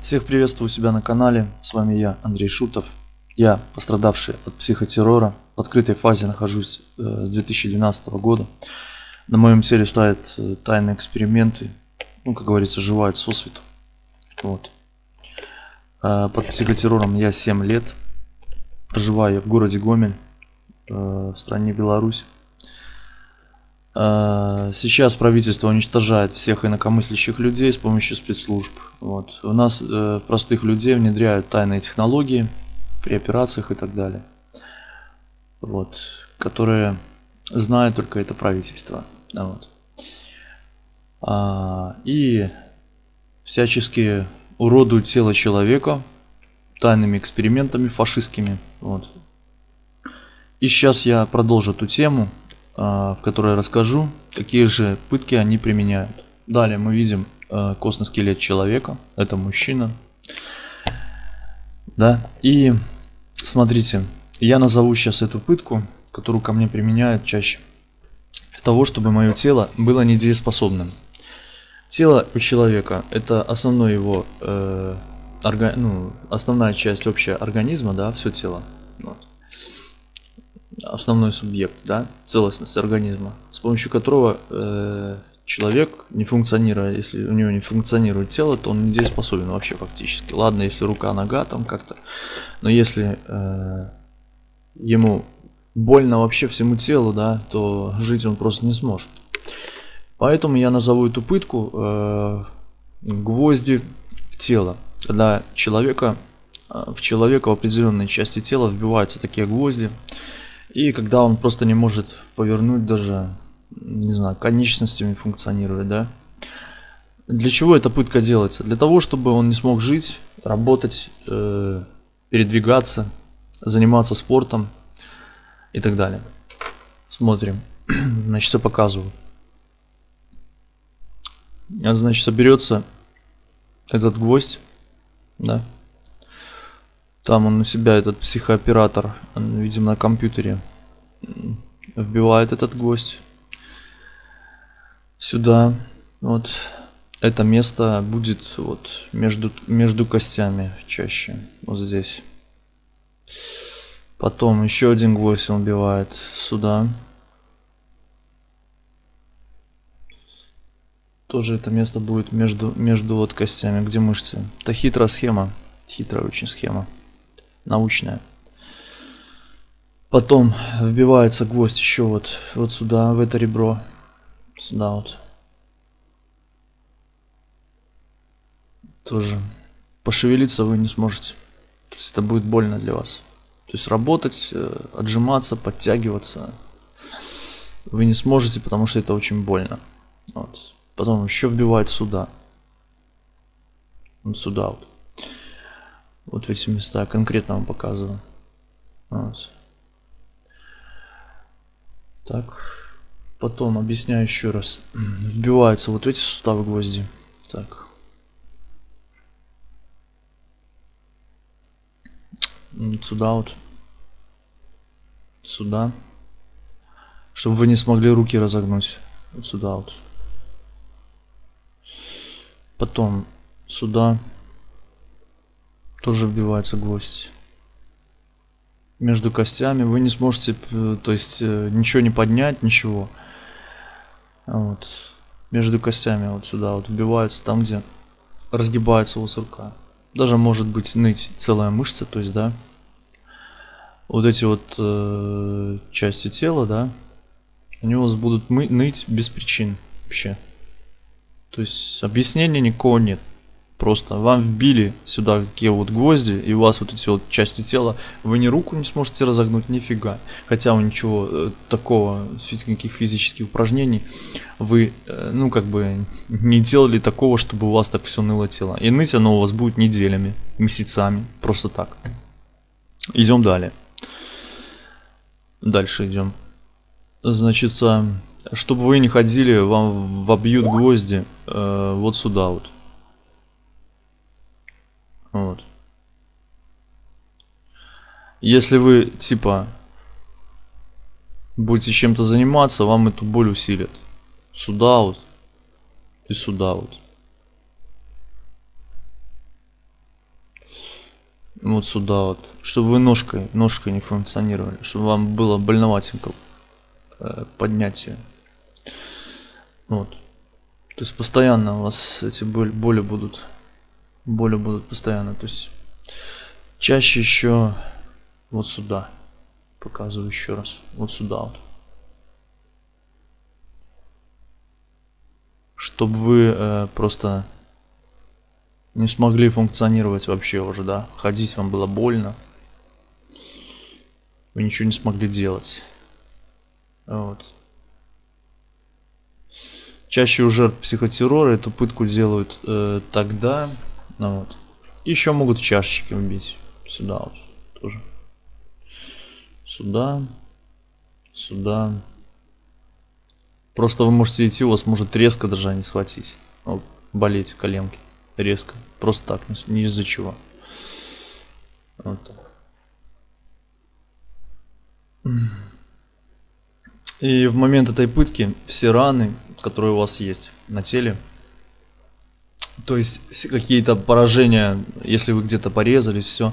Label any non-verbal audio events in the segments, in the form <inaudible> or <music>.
Всех приветствую у себя на канале, с вами я, Андрей Шутов. Я, пострадавший от психотеррора, в открытой фазе нахожусь э, с 2012 года. На моем теле ставят э, тайные эксперименты, ну, как говорится, живает сосвету. Вот. Э, под психотеррором я 7 лет. Проживаю в городе Гомель, в стране Беларусь. Э, сейчас правительство уничтожает всех инакомыслящих людей с помощью спецслужб. Вот. У нас э, простых людей внедряют тайные технологии при операциях и так далее. Вот. Которые знает только это правительство. Вот. А, и всячески уродуют тело человека тайными экспериментами фашистскими. Вот. И сейчас я продолжу эту тему. А, в которой расскажу, какие же пытки они применяют. Далее мы видим а, костный скелет человека, это мужчина. Да, и смотрите, я назову сейчас эту пытку, которую ко мне применяют чаще, для того, чтобы мое тело было недееспособным. Тело у человека это основной его, э, орга, ну, основная часть общая организма, да, все тело. Основной субъект, да, целостность организма, с помощью которого э, человек, не функционируя, если у него не функционирует тело, то он недееспособен вообще фактически. Ладно, если рука, нога там как-то, но если э, ему больно вообще всему телу, да, то жить он просто не сможет. Поэтому я назову эту пытку э, гвозди в тело. Когда человека, э, в человека в определенной части тела вбиваются такие гвозди, и когда он просто не может повернуть даже, не знаю, конечностями функционировать, да. Для чего эта пытка делается? Для того, чтобы он не смог жить, работать, э, передвигаться, заниматься спортом и так далее. Смотрим. <clears throat> Значит, все показываю. Значит, соберется этот гвоздь, да, там он у себя, этот психооператор, он, видимо, на компьютере вбивает этот гвоздь сюда. Вот это место будет вот между, между костями чаще, вот здесь. Потом еще один гвоздь он вбивает сюда. Тоже это место будет между, между вот костями, где мышцы. Это хитрая схема, хитрая очень схема научная. Потом вбивается гвоздь еще вот, вот сюда, в это ребро. Сюда вот. Тоже пошевелиться вы не сможете. То есть это будет больно для вас. То есть работать, э, отжиматься, подтягиваться вы не сможете, потому что это очень больно. Вот. Потом еще вбивать сюда. Вот сюда вот. Вот эти места конкретно вам показываю. Вот. Так. Потом объясняю еще раз. <clears throat> Вбиваются вот эти суставы гвозди. Так. Вот сюда вот. Сюда. Чтобы вы не смогли руки разогнуть. Вот сюда вот. Потом сюда тоже вбивается гвоздь. Между костями вы не сможете, то есть э, ничего не поднять, ничего. Вот. Между костями вот сюда вот вбивается, там где разгибается у рука. Даже может быть ныть целая мышца, то есть, да. Вот эти вот э, части тела, да, они у вас будут ныть без причин вообще. То есть объяснения никакого нет. Просто вам вбили сюда такие вот гвозди, и у вас вот эти вот части тела, вы ни руку не сможете разогнуть, нифига. Хотя у ничего э, такого, никаких физических упражнений, вы, э, ну, как бы, не делали такого, чтобы у вас так все ныло тело. И ныть оно у вас будет неделями, месяцами, просто так. Идем далее. Дальше идем. Значит, чтобы вы не ходили, вам вобьют гвозди э, вот сюда вот. Вот. Если вы, типа, будете чем-то заниматься, вам эту боль усилит. Сюда вот и сюда вот. Вот сюда вот. Чтобы вы ножкой, ножкой не функционировали. Чтобы вам было больноватенько э, поднять. Вот. То есть постоянно у вас эти боли, боли будут. Боли будут постоянно. То есть чаще еще вот сюда. Показываю еще раз. Вот сюда вот. Чтобы вы э, просто не смогли функционировать вообще уже, да. Ходить вам было больно. Вы ничего не смогли делать. Вот. Чаще у жертв психотеррора эту пытку делают э, тогда. Ну, вот. Еще могут в чашечки вбить. Сюда вот тоже. Сюда. Сюда. Просто вы можете идти, у вас может резко даже не схватить. Вот, болеть коленки. Резко. Просто так, не из-за чего. Вот так. И в момент этой пытки все раны, которые у вас есть на теле, то есть какие-то поражения, если вы где-то порезались, все,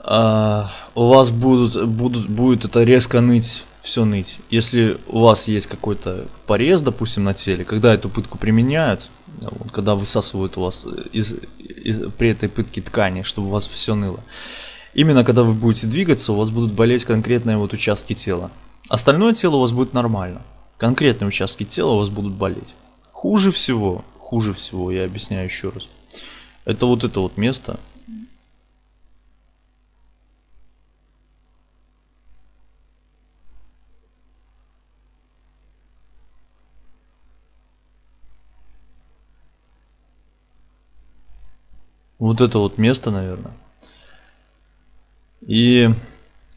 а, у вас будут, будут, будет это резко ныть, все ныть. Если у вас есть какой-то порез, допустим, на теле, когда эту пытку применяют, вот, когда высасывают у вас из, из, при этой пытке ткани, чтобы у вас все ныло, именно когда вы будете двигаться, у вас будут болеть конкретные вот участки тела. Остальное тело у вас будет нормально. Конкретные участки тела у вас будут болеть. Хуже всего, хуже всего, я объясняю еще раз. Это вот это вот место. Вот это вот место, наверное. И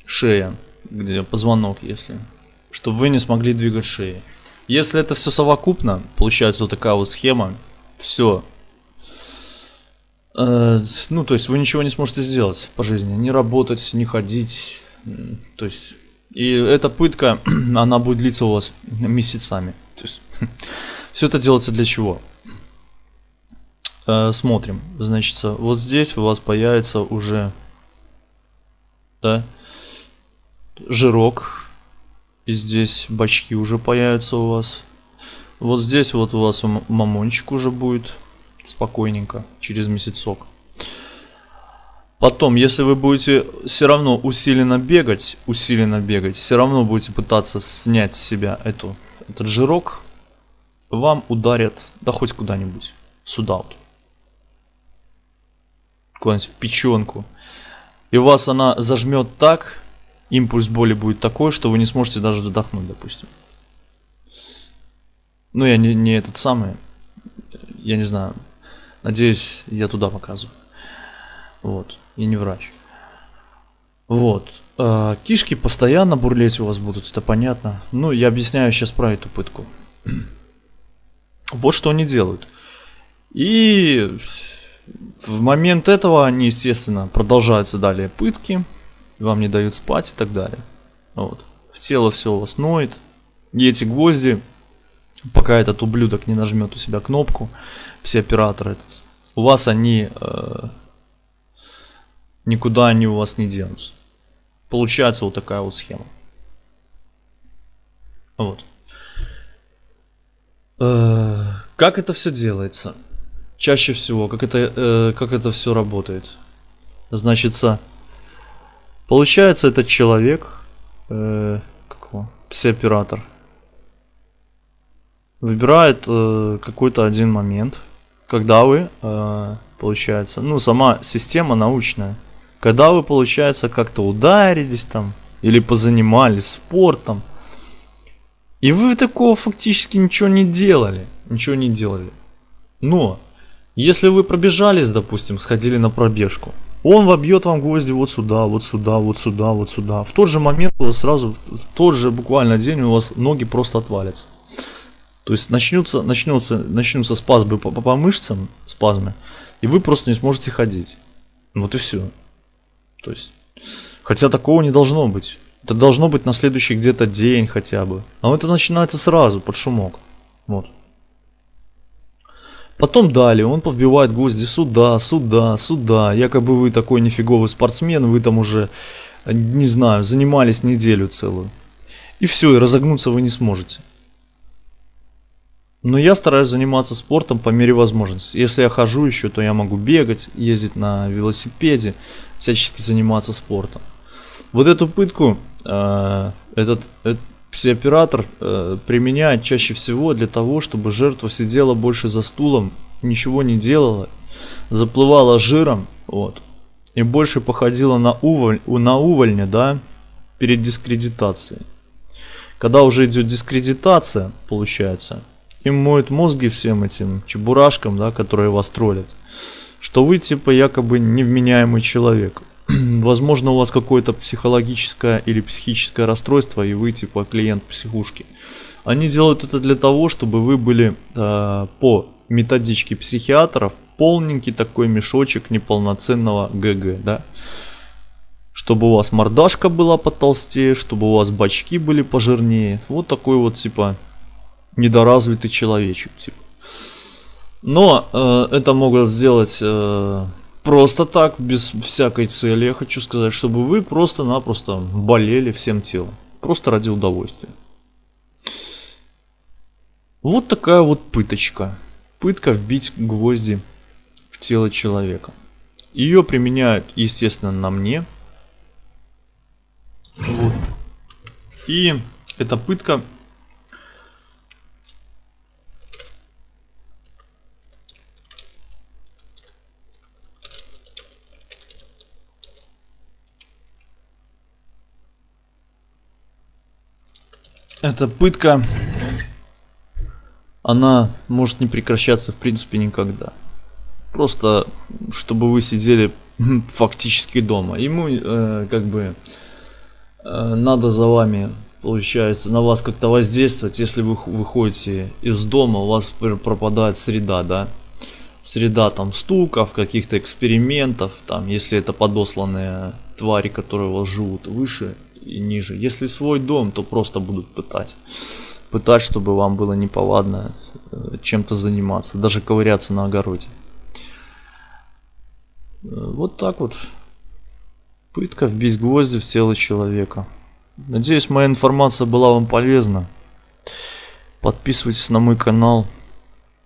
шея где позвонок, если, чтобы вы не смогли двигать шеей. Если это все совокупно, получается вот такая вот схема, все. Э, ну, то есть вы ничего не сможете сделать по жизни, не работать, не ходить, то есть и эта пытка, <clears throat> она будет длиться у вас месяцами. То есть <laughs> все это делается для чего? Э, смотрим, значит, вот здесь у вас появится уже, да, жирок. И здесь бачки уже появятся у вас. Вот здесь вот у вас мамончик уже будет спокойненько, через месяцок. Потом, если вы будете все равно усиленно бегать, усиленно бегать, все равно будете пытаться снять с себя эту, этот жирок, вам ударят, да хоть куда-нибудь, сюда вот. Куда-нибудь в печенку. И вас она зажмет так, импульс боли будет такой, что вы не сможете даже вздохнуть, допустим. Ну, я не, не этот самый, я не знаю, надеюсь, я туда показываю. Вот, и не врач. Вот, э, кишки постоянно бурлеть у вас будут, это понятно. Ну, я объясняю сейчас про эту пытку. Вот что они делают. И в момент этого они, естественно, продолжаются далее пытки вам не дают спать и так далее. Вот. Тело все у вас ноет. И эти гвозди, пока этот ублюдок не нажмет у себя кнопку, все операторы, у вас они э, никуда они у вас не денутся. Получается вот такая вот схема. Вот. Э, как это все делается? Чаще всего, как это, э, как это все работает? Значится, Получается, этот человек, э, пси-оператор, выбирает э, какой-то один момент, когда вы, э, получается, ну, сама система научная, когда вы, получается, как-то ударились там, или позанимались спортом, и вы такого фактически ничего не делали, ничего не делали. Но, если вы пробежались, допустим, сходили на пробежку, он вобьет вам гвозди вот сюда, вот сюда, вот сюда, вот сюда. В тот же момент у вас сразу, в тот же буквально день у вас ноги просто отвалятся. То есть начнутся, начнутся, начнутся спазмы по, по, по мышцам, спазмы, и вы просто не сможете ходить. Вот и все. То есть, хотя такого не должно быть. Это должно быть на следующий где-то день хотя бы. А это начинается сразу, под шумок. Вот. Потом далее он подбивает гвозди сюда, сюда, сюда. Якобы вы такой нифиговый спортсмен, вы там уже, не знаю, занимались неделю целую. И все, и разогнуться вы не сможете. Но я стараюсь заниматься спортом по мере возможности. Если я хожу еще, то я могу бегать, ездить на велосипеде, всячески заниматься спортом. Вот эту пытку э, этот, этот Псиоператор э, применяет чаще всего для того, чтобы жертва сидела больше за стулом, ничего не делала, заплывала жиром, вот, и больше походила на, уволь, на увольня, да, перед дискредитацией. Когда уже идет дискредитация, получается, им моют мозги всем этим чебурашкам, да, которые вас троллят, что вы типа якобы невменяемый человек. <clears throat> возможно, у вас какое-то психологическое или психическое расстройство, и вы типа клиент психушки. Они делают это для того, чтобы вы были э, по методичке психиатров полненький такой мешочек неполноценного ГГ, да. Чтобы у вас мордашка была потолстее, чтобы у вас бачки были пожирнее. Вот такой вот типа недоразвитый человечек, типа. Но э, это могут сделать э, Просто так, без всякой цели, я хочу сказать, чтобы вы просто-напросто болели всем телом. Просто ради удовольствия. Вот такая вот пыточка. Пытка вбить гвозди в тело человека. Ее применяют, естественно, на мне. Вот. И эта пытка Эта пытка, она может не прекращаться в принципе никогда. Просто, чтобы вы сидели фактически дома. Ему э, как бы э, надо за вами, получается, на вас как-то воздействовать. Если вы выходите из дома, у вас пропадает среда, да. Среда там стуков, каких-то экспериментов, там, если это подосланные твари, которые у вас живут выше и ниже. Если свой дом, то просто будут пытать. Пытать, чтобы вам было неповадно э, чем-то заниматься, даже ковыряться на огороде. Э, вот так вот. Пытка вбить гвозди в тело человека. Надеюсь, моя информация была вам полезна. Подписывайтесь на мой канал.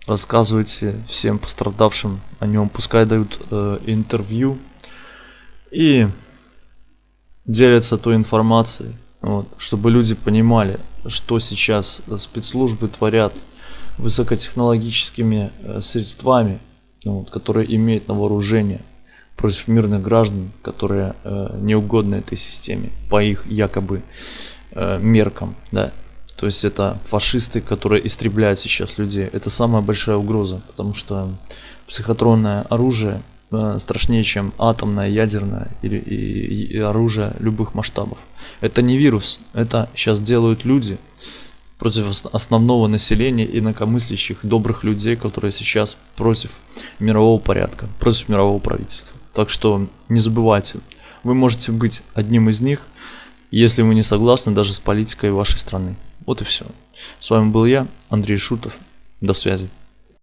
Рассказывайте всем пострадавшим о нем. Пускай дают э, интервью. И делятся той информацией, вот, чтобы люди понимали, что сейчас спецслужбы творят высокотехнологическими э, средствами, вот, которые имеют на вооружение против мирных граждан, которые э, не этой системе по их якобы э, меркам, да. То есть это фашисты, которые истребляют сейчас людей. Это самая большая угроза, потому что психотронное оружие Э, страшнее, чем атомное, ядерное или и, и оружие любых масштабов. Это не вирус, это сейчас делают люди против основного населения инакомыслящих добрых людей, которые сейчас против мирового порядка, против мирового правительства. Так что не забывайте, вы можете быть одним из них, если вы не согласны даже с политикой вашей страны. Вот и все. С вами был я, Андрей Шутов. До связи.